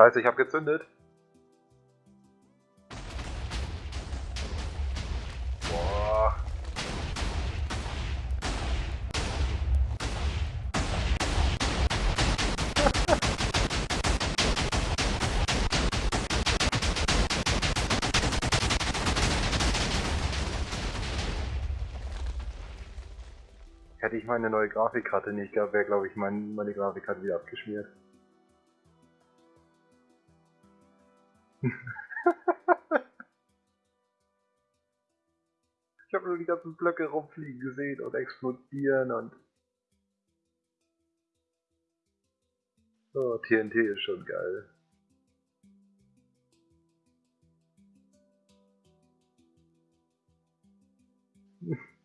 Scheiße, ich habe gezündet. Boah. Hätte ich meine neue Grafikkarte nicht gehabt, wäre glaube ich mein, meine Grafikkarte wieder abgeschmiert. ich habe nur die ganzen Blöcke rumfliegen gesehen und explodieren und... Oh, TNT ist schon geil.